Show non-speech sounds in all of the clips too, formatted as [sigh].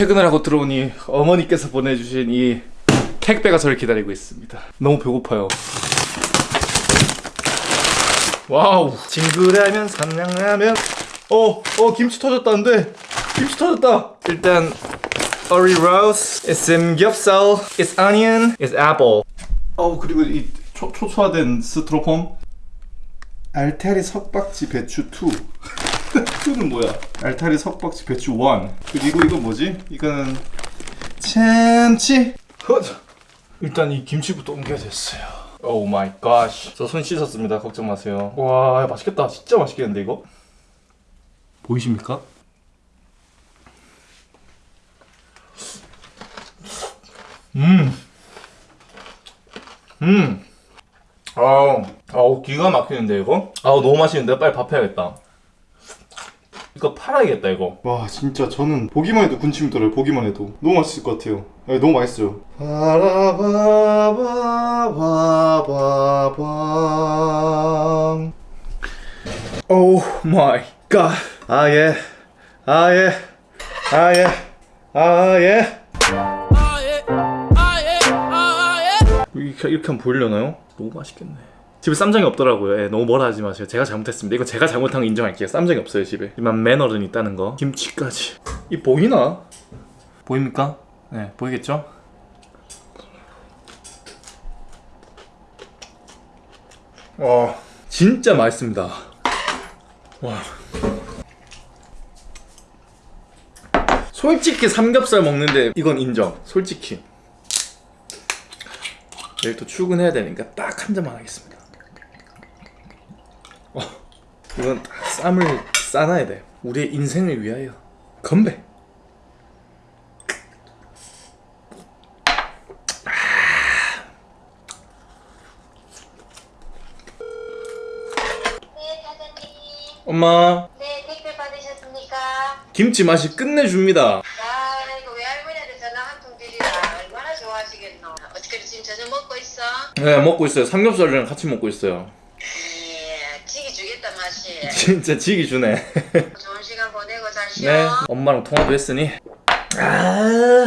퇴근을 하고 들어오니 어머니께서 보내주신 이 택배가 저를 기다리고 있습니다. 너무 배고파요. 와우. 징그레하면 삼양라면. 어, 어 김치 터졌다는데. 김치 터졌다. 일단 curry roast, it's samgyeopsal, it's onion, it's apple. 어 그리고 이 초, 초초화된 스트로폼. 알타리 석박지 배추 2 2는 뭐야? 알타리 석박지 배추 1 그리고 이거 뭐지? 이거는 참치 허자. 일단 이 김치부터 옮겨야 됐어요 oh my god. 저손 씻었습니다 걱정 마세요 와 맛있겠다 진짜 맛있겠는데 이거? 보이십니까? 음. 음. 아우, 아우 기가 막히는데 이거? 아우 너무 맛있는데 빨리 밥 해야겠다. 이거 팔아야겠다 이거. 와 진짜 저는 보기만 해도 군침이 돌아요. 보기만 해도 너무 맛있을 것 같아요. 네, 너무 맛있어요. 바라바바바바밤. oh my god. 아예, 아 예, 아 예, 아 예. 이렇게, 이렇게 하면 보이려나요? 너무 맛있겠네 집에 쌈장이 없더라고요. 예, 너무 뭐라 하지 마세요. 제가 잘못했습니다. 이거 제가 잘못한 거 인정할게요. 쌈장이 없어요 집에. 이만 매너는 있다는 거. 김치까지. 이 보이나? 보입니까? 네 보이겠죠? 와 진짜 맛있습니다. 와. 솔직히 삼겹살 먹는데 이건 인정. 솔직히. 내일 또 출근해야 되니까 딱 한 잔만 하겠습니다. 어, 이건 딱 쌈을 싸놔야 돼. 우리의 인생을 위하여. 건배. 엄마, 네, 택배 받으셨습니까? 김치 맛이 끝내줍니다. 아이고, 외할머니한테 전화 한 통 드리라. 얼마나 좋아하시겠노. 어떻게 지금 저녁 먹고 있어? 네, 먹고 있어요. 삼겹살이랑 같이 먹고 있어요. 예. [laughs] 진짜 지기 주네. [laughs] 좋은 시간 보내고 잘 쉬어. 네, 엄마랑 통화도 했으니. 아.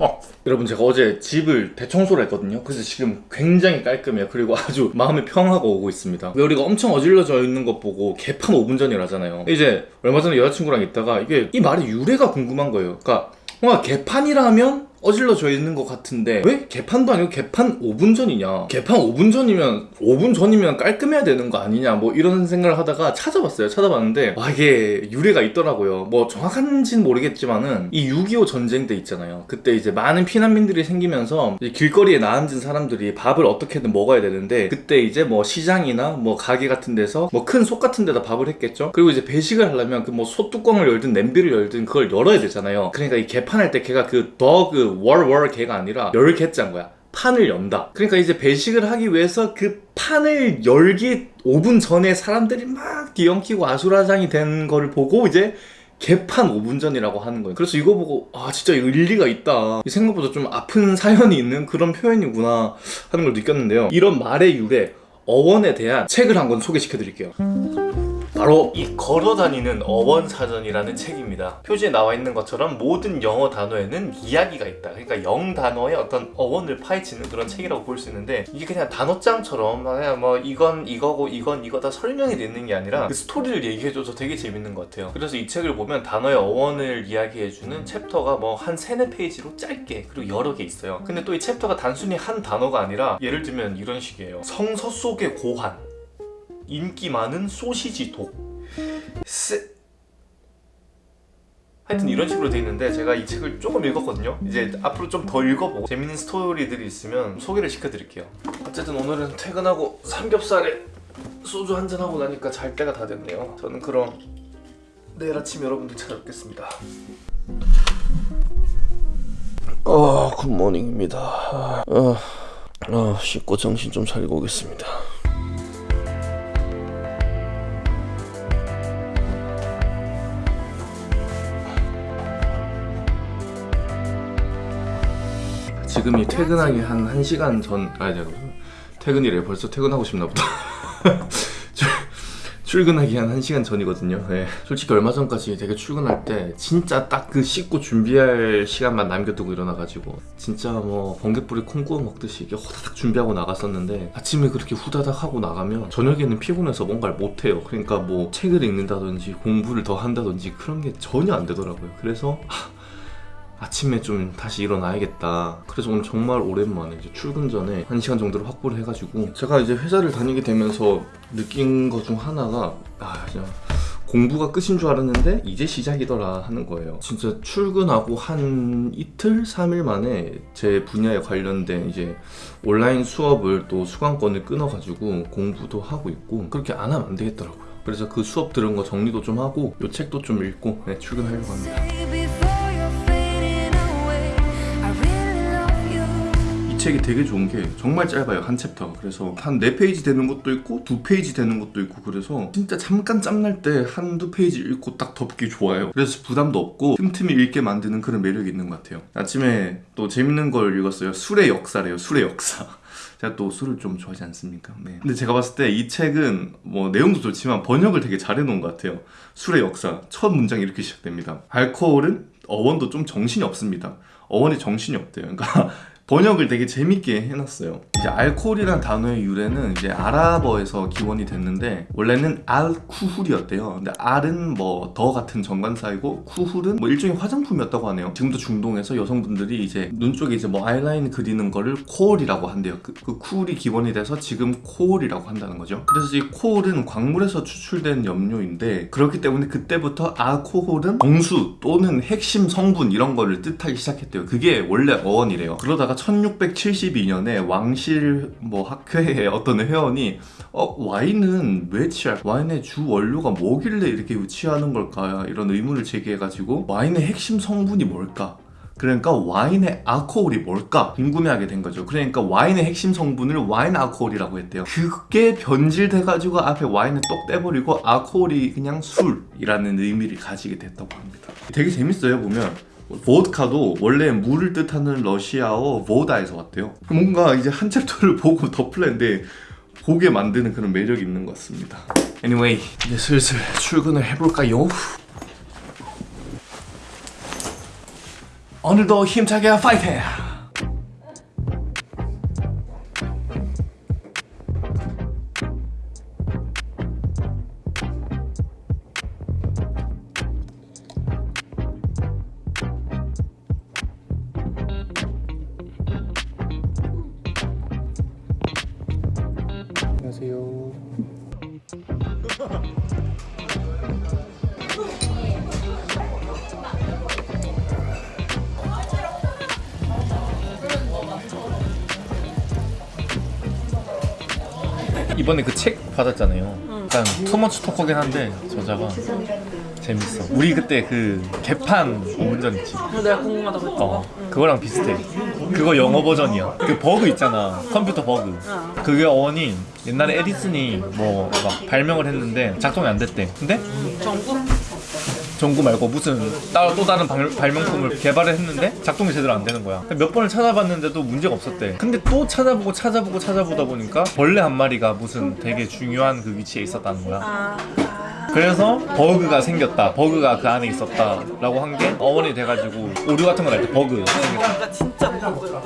어, 여러분 제가 어제 집을 대청소를 했거든요. 그래서 지금 굉장히 깔끔해요. 그리고 아주 [laughs] 마음이 평하고 오고 있습니다. 왜 우리가 엄청 어질러져 있는 것 보고 개판 5분 전이라잖아요. 이제 얼마 전에 여자친구랑 있다가 이게 이 말의 유래가 궁금한 거예요. 그러니까 뭔가 개판이라면 어질러져 있는 것 같은데. 왜? 개판도 아니고 개판 5분 전이냐? 개판 5분 전이면 5분 전이면 깔끔해야 되는 거 아니냐? 뭐 이런 생각을 하다가 찾아봤어요 찾아봤는데. 와 이게 유래가 있더라고요. 뭐 정확한지는 모르겠지만은 이 6.25 전쟁 때 있잖아요. 그때 이제 많은 피난민들이 생기면서 길거리에 나앉은 사람들이 밥을 어떻게든 먹어야 되는데 그때 이제 뭐 시장이나 뭐 가게 같은 데서 뭐큰속 같은 데다 밥을 했겠죠? 그리고 이제 배식을 하려면 그뭐소 뚜껑을 열든 냄비를 열든 그걸 열어야 되잖아요. 그러니까 이 개판할 때 걔가 그 더그 월월 개가 아니라 열 개자인 거야 판을 연다. 그러니까 이제 배식을 하기 위해서 그 판을 열기 5분 전에 사람들이 막 뒤엉키고 아수라장이 된 거를 보고 이제 개판 5분 전이라고 하는 거예요. 그래서 이거 보고 아 진짜 일리가 있다. 생각보다 좀 아픈 사연이 있는 그런 표현이구나 하는 걸 느꼈는데요. 이런 말의 유래 어원에 대한 책을 한 권 소개시켜 드릴게요. 바로 이 걸어다니는 어원 사전이라는 책입니다. 표지에 나와 있는 것처럼 모든 영어 단어에는 이야기가 있다. 그러니까 영 단어의 어떤 어원을 파헤치는 그런 책이라고 볼 수 있는데 이게 그냥 단어장처럼 그냥 뭐 이건 이거고 이건 이거다 설명이 되는 게 아니라 그 스토리를 얘기해줘서 되게 재밌는 것 같아요. 그래서 이 책을 보면 단어의 어원을 이야기해주는 챕터가 뭐 한 세네 페이지로 짧게 그리고 여러 개 있어요. 근데 또 이 챕터가 단순히 한 단어가 아니라 예를 들면 이런 식이에요. 성서 속의 고환 인기 많은 소시지 독 스... 하여튼 이런 식으로 돼 있는데 제가 이 책을 조금 읽었거든요 이제 앞으로 좀 더 읽어보고 재밌는 스토리들이 있으면 소개를 시켜드릴게요 어쨌든 오늘은 퇴근하고 삼겹살에 소주 한잔하고 나니까 잘 때가 다 됐네요 저는 그럼 내일 아침 여러분들 찾아뵙겠습니다. 어, good morning입니다. 어, 어, 씻고 정신 좀 차리고 오겠습니다. 지금이 퇴근하기 한 1시간 전 아니 퇴근이래. 벌써 퇴근하고 싶나 보다. [laughs] 출- 출근하기 한 1시간 전이거든요. 네. 솔직히 얼마 전까지 되게 출근할 때 진짜 딱 그 씻고 준비할 시간만 남겨두고 일어나가지고 진짜 뭐 번개불에 콩 구워 먹듯이 이게 호다닥 준비하고 나갔었는데 아침에 그렇게 후다닥 하고 나가면 저녁에는 피곤해서 뭔가를 못해요. 그러니까 뭐 책을 읽는다든지 공부를 더 한다든지 그런 게 전혀 안 되더라고요. 그래서 아침에 좀 다시 일어나야겠다. 그래서 오늘 정말 오랜만에 이제 출근 전에 한 시간 정도를 확보를 해가지고 제가 이제 회사를 다니게 되면서 느낀 것 중 하나가 아 진짜 공부가 끝인 줄 알았는데 이제 시작이더라 하는 거예요. 진짜 출근하고 한 이틀, 3일 만에 제 분야에 관련된 이제 온라인 수업을 또 수강권을 끊어 가지고 공부도 하고 있고 그렇게 안 하면 안 되겠더라고요. 그래서 그 수업 들은 거 정리도 좀 하고 요 책도 좀 읽고 네, 출근하려고 합니다. 이 책이 되게 좋은 게 정말 짧아요 한 챕터가 그래서 한 4페이지 되는 것도 있고 2페이지 되는 것도 있고 그래서 진짜 잠깐 짬날 때 한두 페이지 읽고 딱 덮기 좋아요 그래서 부담도 없고 틈틈이 읽게 만드는 그런 매력이 있는 것 같아요 아침에 또 재밌는 걸 읽었어요 술의 역사래요 술의 역사 [laughs] 제가 또 술을 좀 좋아하지 않습니까? 네. 근데 제가 봤을 때 이 책은 뭐 내용도 좋지만 번역을 되게 잘 해놓은 것 같아요. 술의 역사 첫 문장이 이렇게 시작됩니다. 알코올은 어원도 좀 정신이 없습니다. 어원이 정신이 없대요. 그러니까 [laughs] 번역을 되게 재밌게 해놨어요. 이제 알코올이란 단어의 유래는 이제 아랍어에서 기원이 됐는데 원래는 알쿠훌이었대요. 근데 알은 뭐 더 같은 정관사이고 쿠훌은 뭐 일종의 화장품이었다고 하네요. 지금도 중동에서 여성분들이 이제 눈 쪽에 이제 뭐 아이라인 그리는 거를 코올이라고 한대요. 그, 그 쿨이 기원이 돼서 지금 코올이라고 한다는 거죠. 그래서 이 코올은 광물에서 추출된 염료인데 그렇기 때문에 그때부터 알코올은 정수 또는 핵심 성분 이런 거를 뜻하기 시작했대요. 그게 원래 어원이래요. 그러다가 1672년에 왕실 뭐 학회의 [laughs] 어떤 회원이 어 와인은 왜 취할 와인의 주 원료가 뭐길래 이렇게 취하는 걸까 이런 의문을 제기해 가지고 와인의 핵심 성분이 뭘까 그러니까 와인의 알코올이 뭘까 궁금해하게 된 거죠. 그러니까 와인의 핵심 성분을 와인 알코올이라고 했대요. 그게 변질돼 가지고 앞에 와인을 똑 떼버리고 알코올이 그냥 술이라는 의미를 가지게 됐다고 합니다. 되게 재밌어요 보면. 보드카도 원래 물을 뜻하는 러시아어 보다에서 왔대요. 뭔가 이제 한 챕터를 [laughs] 보고 덮을랬는데 보게 만드는 그런 매력이 있는 것 같습니다. Anyway, 이제 슬슬 출근을 해볼까요? 오늘도 힘차게 파이팅! 이번에 그 책 받았잖아요. 약간 too much talker긴 한데 저자가 재밌어. 우리 그때 그 개판 5분 전 있지. 내가 궁금하다고 했잖아. 어, 그거랑 비슷해. 그거 영어 버전이야. 그 버그 있잖아. 컴퓨터 버그. 그게 어원이 옛날에 에디슨이 뭐 막 발명을 했는데 작동이 안 됐대. 근데 정국? 전구 말고 무슨 따로 또 다른 발, 발명품을 개발을 했는데 작동이 제대로 안 되는 거야. 몇 번을 찾아봤는데도 문제가 없었대. 근데 또 찾아보고 찾아보고 찾아보다 보니까 벌레 한 마리가 무슨 되게 중요한 그 위치에 있었다는 거야. 아, 그래서 버그가 생겼다. 버그가 그 안에 있었다 라고 한 게 어원이 돼가지고 오류 같은 거 날 때 버그 생겼다. 버그가 진짜.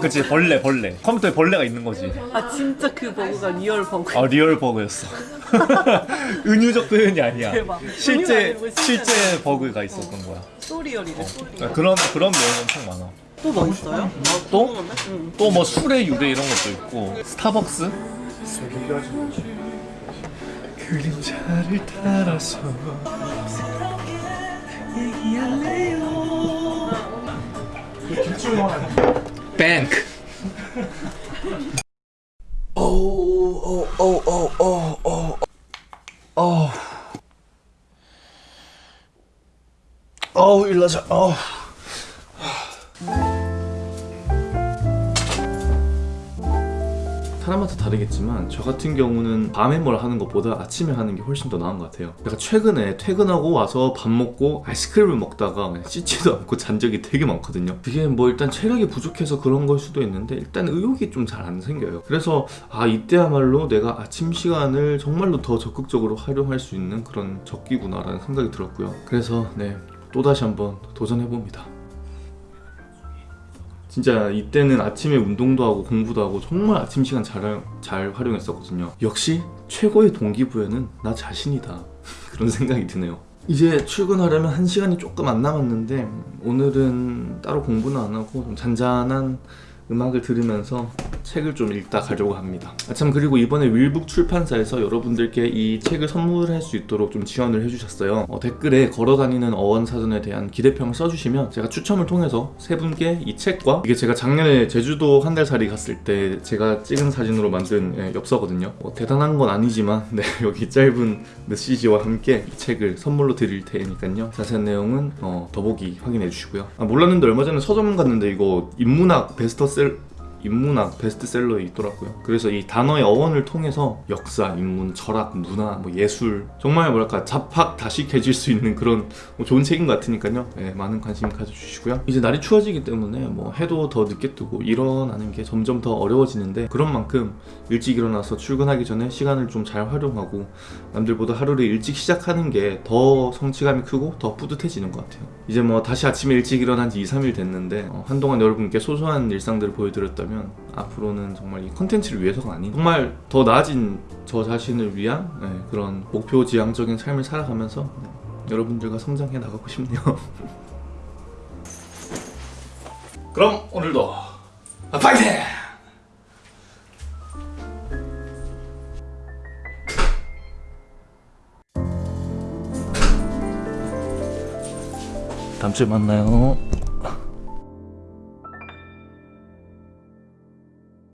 그치 벌레 벌레 컴퓨터에 벌레가 있는 거지. 아 진짜 그 버그가 real 버그. 아 real 버그였어. [laughs] 은유적 표현이 아니야. 대박. 실제. 실제 버그가 있었던 거야. so real이래. so real. 그런 그런 내용 엄청 많아. 또 뭐 있어요? 또? 응. 또뭐 술의 유래 이런 것도 있고 스타벅스 그림자를 따라서 뱅크. 오오오오오오오 어. 어우 일나자 어우 사람마다 다르겠지만 저 같은 경우는 밤에 뭘 하는 것보다 아침에 하는 게 훨씬 더 나은 것 같아요. 제가 최근에 퇴근하고 와서 밥 먹고 아이스크림을 먹다가 씻지도 않고 잔 적이 되게 많거든요. 그게 뭐 일단 체력이 부족해서 그런 걸 수도 있는데 일단 의욕이 좀 잘 안 생겨요. 그래서 아 이때야말로 내가 아침 시간을 정말로 더 적극적으로 활용할 수 있는 그런 적기구나 라는 생각이 들었고요. 그래서 네 또다시 한번 도전해봅니다 진짜 이때는 아침에 운동도 하고 공부도 하고 정말 아침 시간 잘, 잘 활용했었거든요. 역시 최고의 동기부여는 나 자신이다. [laughs] 그런 생각이 드네요. 이제 출근하려면 한 시간이 조금 안 남았는데 오늘은 따로 공부는 안 하고 좀 잔잔한 음악을 들으면서 책을 좀 읽다 가려고 합니다. 아, 참 그리고 이번에 윌북 출판사에서 여러분들께 이 책을 선물할 수 있도록 좀 지원을 해주셨어요. 어, 댓글에 걸어다니는 어원 사전에 대한 기대평을 써주시면 제가 추첨을 통해서 세 분께 이 책과 이게 제가 작년에 제주도 한 달 살이 갔을 때 제가 찍은 사진으로 만든 예, 엽서거든요. 뭐 대단한 건 아니지만 [laughs] 네, 여기 짧은 메시지와 함께 이 책을 선물로 드릴 테니까요. 자세한 내용은 어, 더보기 확인해 주시고요. 아, 몰랐는데 얼마 전에 서점 갔는데 이거 인문학 베스트셀 인문학 베스트셀러에 있더라고요. 그래서 이 단어의 어원을 통해서 역사, 인문, 철학, 문화, 뭐 예술 정말 뭐랄까 잡학 다식해질 수 있는 그런 뭐 좋은 책인 것 같으니까요. 네, 많은 관심 가져주시고요. 이제 날이 추워지기 때문에 뭐 해도 더 늦게 뜨고 일어나는 게 점점 더 어려워지는데 그런 만큼 일찍 일어나서 출근하기 전에 시간을 좀 잘 활용하고 남들보다 하루를 일찍 시작하는 게 더 성취감이 크고 더 뿌듯해지는 것 같아요. 이제 뭐 다시 아침에 일찍 일어난 지 2, 3일 됐는데 어, 한동안 여러분께 소소한 일상들을 보여드렸 다면 앞으로는 정말 이 컨텐츠를 위해서가 아닌 정말 더 나아진 저 자신을 위한 네, 그런 목표 지향적인 삶을 살아가면서 네, 여러분들과 성장해 나가고 싶네요. [laughs] 그럼 오늘도 파이팅! 다음 주에 만나요.